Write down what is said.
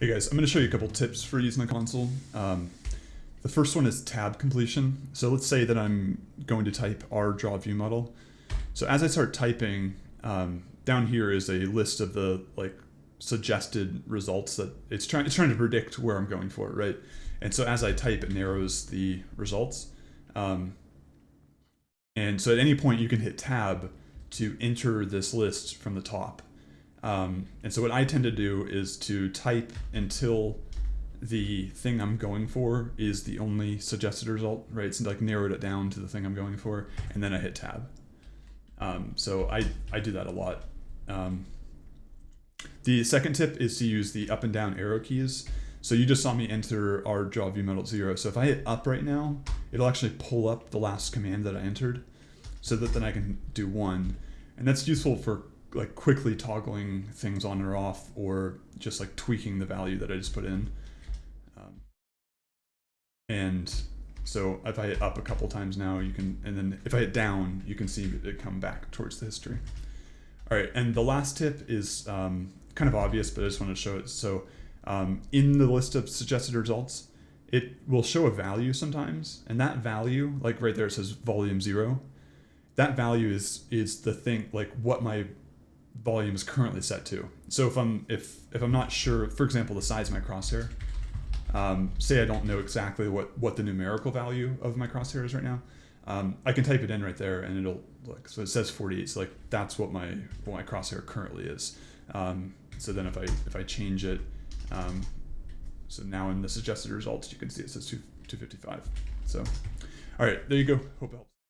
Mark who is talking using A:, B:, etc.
A: Hey guys, I'm going to show you a couple tips for using the console. Um, the first one is tab completion. So let's say that I'm going to type R draw view model. So as I start typing, um, down here is a list of the like suggested results that it's trying it's trying to predict where I'm going for, right? And so as I type, it narrows the results. Um, and so at any point you can hit tab to enter this list from the top. Um, and so what I tend to do is to type until the thing I'm going for is the only suggested result, right? So like narrowed it down to the thing I'm going for, and then I hit tab. Um, so I, I do that a lot. Um, the second tip is to use the up and down arrow keys. So you just saw me enter R draw view model zero. So if I hit up right now, it'll actually pull up the last command that I entered so that then I can do one. And that's useful for like quickly toggling things on or off or just like tweaking the value that I just put in. Um, and so if I hit up a couple times now, you can, and then if I hit down, you can see it come back towards the history. All right, and the last tip is um, kind of obvious, but I just want to show it. So um, in the list of suggested results, it will show a value sometimes, and that value, like right there, it says volume zero. That value is is the thing, like what my volume is currently set to. So if I'm if if I'm not sure, for example, the size of my crosshair, um, say I don't know exactly what what the numerical value of my crosshair is right now, um, I can type it in right there and it'll look. So it says 48. So like that's what my what my crosshair currently is. Um, so then if I if I change it, um, so now in the suggested results, you can see it says 2, 255. So, all right, there you go. Hope helps.